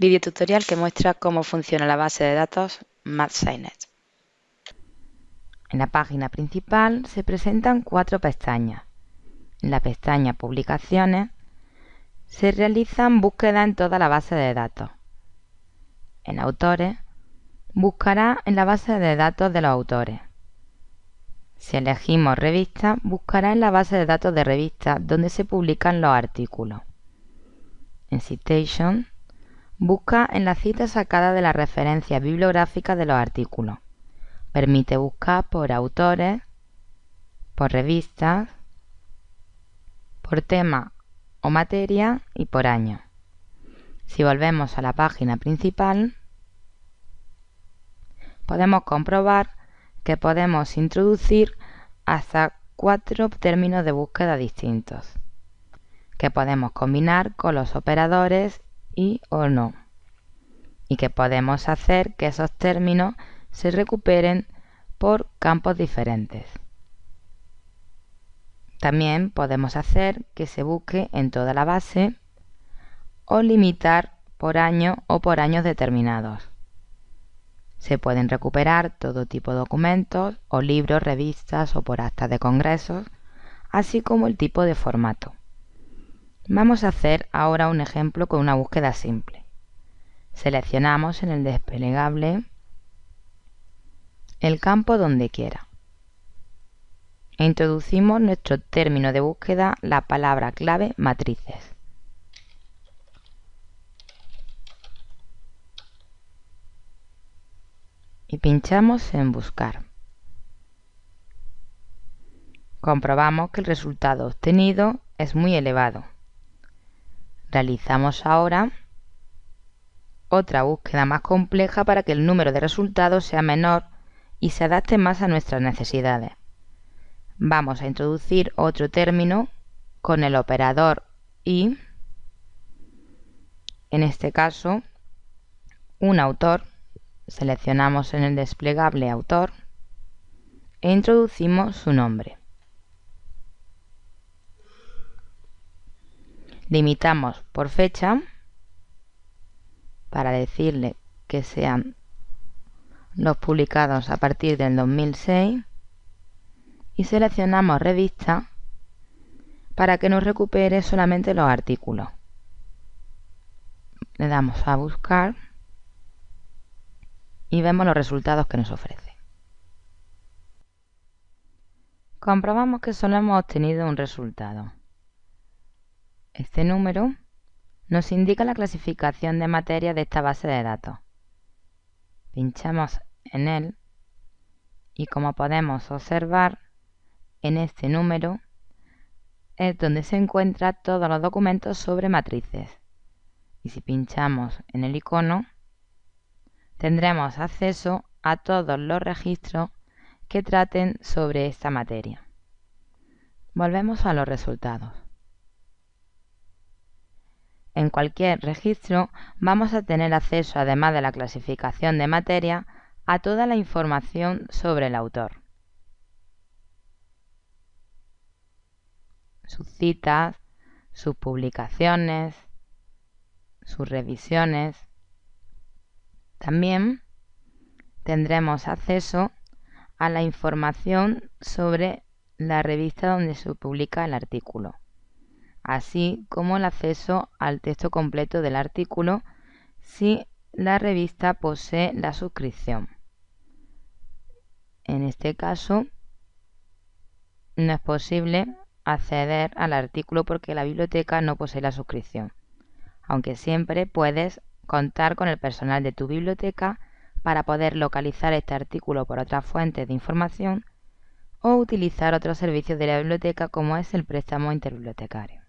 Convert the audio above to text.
Video tutorial que muestra cómo funciona la base de datos MathSciNet. En la página principal se presentan cuatro pestañas. En la pestaña Publicaciones se realizan búsquedas en toda la base de datos. En Autores buscará en la base de datos de los autores. Si elegimos Revista, buscará en la base de datos de revistas donde se publican los artículos. En Citation, busca en la cita sacada de la referencia bibliográfica de los artículos. Permite buscar por autores, por revistas, por tema o materia y por año. Si volvemos a la página principal, podemos comprobar que podemos introducir hasta cuatro términos de búsqueda distintos, que podemos combinar con los operadores y o no, y que podemos hacer que esos términos se recuperen por campos diferentes. También podemos hacer que se busque en toda la base o limitar por año o por años determinados. Se pueden recuperar todo tipo de documentos o libros, revistas o por actas de congresos, así como el tipo de formato. Vamos a hacer ahora un ejemplo con una búsqueda simple. Seleccionamos en el desplegable el campo donde quiera. E introducimos nuestro término de búsqueda, la palabra clave matrices. y pinchamos en Buscar. Comprobamos que el resultado obtenido es muy elevado. Realizamos ahora otra búsqueda más compleja para que el número de resultados sea menor y se adapte más a nuestras necesidades. Vamos a introducir otro término con el operador y, en este caso, un autor seleccionamos en el desplegable autor e introducimos su nombre. Limitamos por fecha para decirle que sean los publicados a partir del 2006 y seleccionamos revista para que nos recupere solamente los artículos. Le damos a buscar y vemos los resultados que nos ofrece. Comprobamos que solo hemos obtenido un resultado. Este número nos indica la clasificación de materia de esta base de datos. Pinchamos en él y como podemos observar, en este número es donde se encuentran todos los documentos sobre matrices. Y si pinchamos en el icono, tendremos acceso a todos los registros que traten sobre esta materia. Volvemos a los resultados. En cualquier registro vamos a tener acceso, además de la clasificación de materia, a toda la información sobre el autor. Sus citas, sus publicaciones, sus revisiones, también tendremos acceso a la información sobre la revista donde se publica el artículo, así como el acceso al texto completo del artículo si la revista posee la suscripción. En este caso, no es posible acceder al artículo porque la biblioteca no posee la suscripción, aunque siempre puedes contar con el personal de tu biblioteca para poder localizar este artículo por otras fuentes de información o utilizar otros servicios de la biblioteca como es el préstamo interbibliotecario.